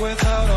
without